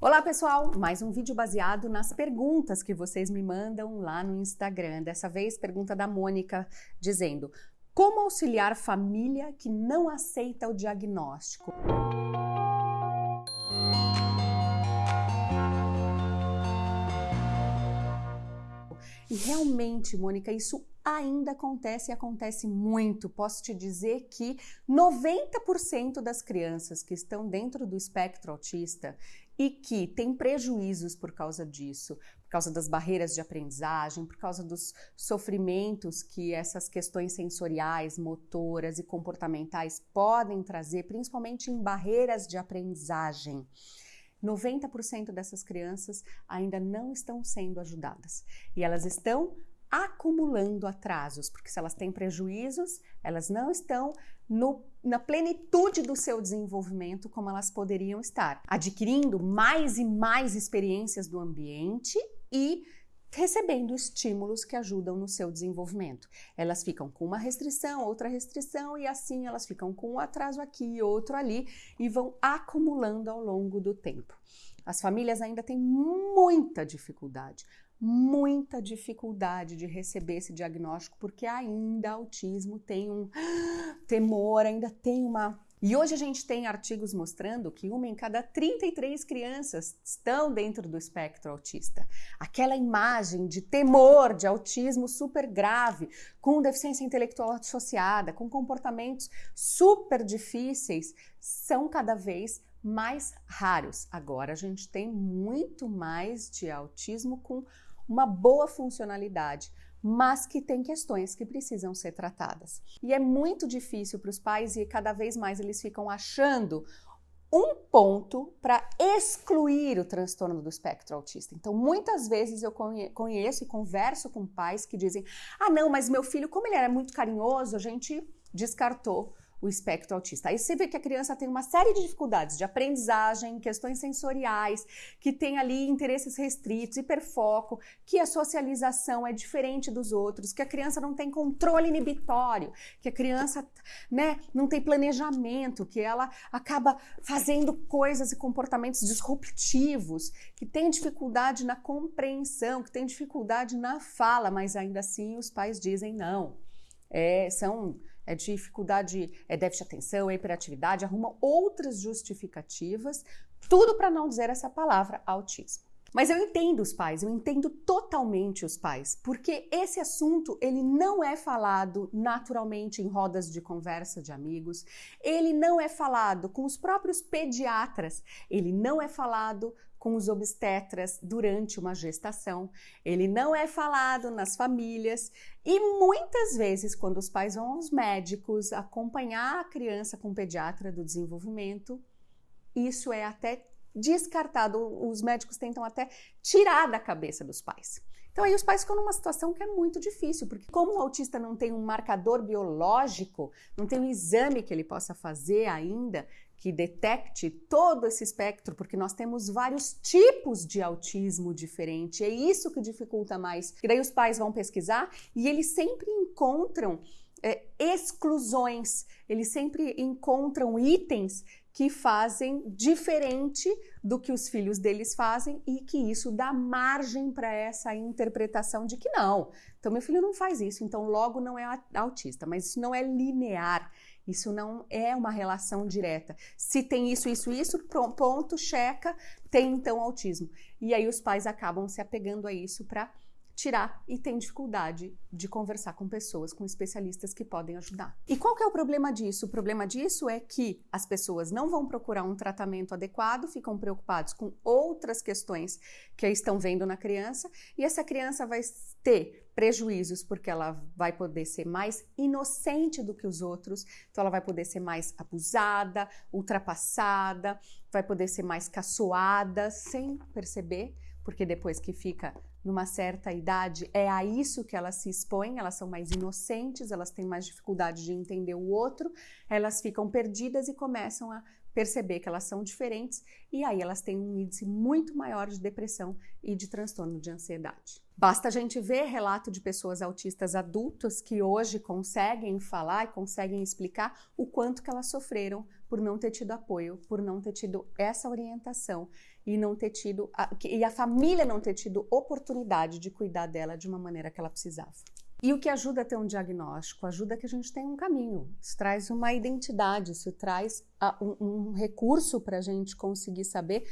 Olá pessoal, mais um vídeo baseado nas perguntas que vocês me mandam lá no Instagram. Dessa vez, pergunta da Mônica dizendo: Como auxiliar família que não aceita o diagnóstico? E realmente, Mônica, isso ainda acontece e acontece muito. Posso te dizer que 90% das crianças que estão dentro do espectro autista e que têm prejuízos por causa disso, por causa das barreiras de aprendizagem, por causa dos sofrimentos que essas questões sensoriais, motoras e comportamentais podem trazer, principalmente em barreiras de aprendizagem. 90% dessas crianças ainda não estão sendo ajudadas e elas estão acumulando atrasos, porque se elas têm prejuízos, elas não estão no, na plenitude do seu desenvolvimento como elas poderiam estar, adquirindo mais e mais experiências do ambiente e recebendo estímulos que ajudam no seu desenvolvimento. Elas ficam com uma restrição, outra restrição e assim elas ficam com um atraso aqui e outro ali e vão acumulando ao longo do tempo. As famílias ainda têm muita dificuldade, muita dificuldade de receber esse diagnóstico porque ainda autismo tem um temor, ainda tem uma e hoje a gente tem artigos mostrando que uma em cada 33 crianças estão dentro do espectro autista. Aquela imagem de temor de autismo super grave, com deficiência intelectual associada, com comportamentos super difíceis, são cada vez mais raros. Agora a gente tem muito mais de autismo com uma boa funcionalidade mas que tem questões que precisam ser tratadas. E é muito difícil para os pais e cada vez mais eles ficam achando um ponto para excluir o transtorno do espectro autista. Então, muitas vezes eu conheço e converso com pais que dizem: ah, não, mas meu filho, como ele era muito carinhoso, a gente descartou o espectro autista. Aí você vê que a criança tem uma série de dificuldades de aprendizagem, questões sensoriais, que tem ali interesses restritos, hiperfoco, que a socialização é diferente dos outros, que a criança não tem controle inibitório, que a criança né, não tem planejamento, que ela acaba fazendo coisas e comportamentos disruptivos, que tem dificuldade na compreensão, que tem dificuldade na fala, mas ainda assim os pais dizem não. É, são é dificuldade, é déficit de atenção, é hiperatividade, arruma outras justificativas, tudo para não dizer essa palavra autismo. Mas eu entendo os pais, eu entendo totalmente os pais, porque esse assunto ele não é falado naturalmente em rodas de conversa de amigos, ele não é falado com os próprios pediatras, ele não é falado com os obstetras durante uma gestação, ele não é falado nas famílias e muitas vezes, quando os pais vão aos médicos acompanhar a criança com o pediatra do desenvolvimento, isso é até descartado, os médicos tentam até tirar da cabeça dos pais. Então aí os pais ficam numa situação que é muito difícil, porque como o autista não tem um marcador biológico, não tem um exame que ele possa fazer ainda que detecte todo esse espectro, porque nós temos vários tipos de autismo diferente. É isso que dificulta mais. E daí os pais vão pesquisar e eles sempre encontram é, exclusões, eles sempre encontram itens que fazem diferente do que os filhos deles fazem e que isso dá margem para essa interpretação de que não. Então, meu filho não faz isso, então logo não é autista, mas isso não é linear. Isso não é uma relação direta. Se tem isso, isso, isso, ponto, checa, tem então autismo. E aí os pais acabam se apegando a isso para tirar e tem dificuldade de conversar com pessoas, com especialistas que podem ajudar. E qual que é o problema disso? O problema disso é que as pessoas não vão procurar um tratamento adequado, ficam preocupados com outras questões que estão vendo na criança e essa criança vai ter prejuízos porque ela vai poder ser mais inocente do que os outros, então ela vai poder ser mais abusada, ultrapassada, vai poder ser mais caçoada sem perceber, porque depois que fica numa certa idade, é a isso que elas se expõem, elas são mais inocentes, elas têm mais dificuldade de entender o outro, elas ficam perdidas e começam a perceber que elas são diferentes e aí elas têm um índice muito maior de depressão e de transtorno de ansiedade. Basta a gente ver relato de pessoas autistas adultas que hoje conseguem falar e conseguem explicar o quanto que elas sofreram por não ter tido apoio, por não ter tido essa orientação e não ter tido a, e a família não ter tido oportunidade de cuidar dela de uma maneira que ela precisava. E o que ajuda a ter um diagnóstico? Ajuda que a gente tenha um caminho, isso traz uma identidade, isso traz um, um recurso para a gente conseguir saber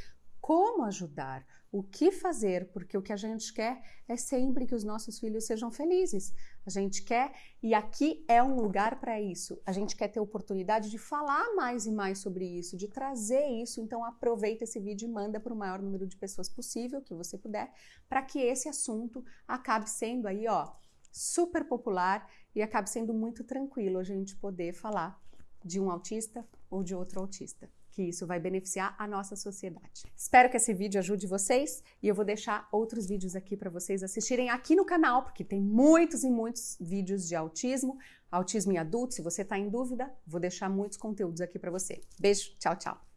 como ajudar, o que fazer, porque o que a gente quer é sempre que os nossos filhos sejam felizes. A gente quer, e aqui é um lugar para isso. A gente quer ter oportunidade de falar mais e mais sobre isso, de trazer isso. Então aproveita esse vídeo e manda para o maior número de pessoas possível que você puder, para que esse assunto acabe sendo aí, ó, super popular e acabe sendo muito tranquilo a gente poder falar de um autista ou de outro autista, que isso vai beneficiar a nossa sociedade. Espero que esse vídeo ajude vocês e eu vou deixar outros vídeos aqui para vocês assistirem aqui no canal, porque tem muitos e muitos vídeos de autismo, autismo em adultos. Se você está em dúvida, vou deixar muitos conteúdos aqui para você. Beijo, tchau, tchau.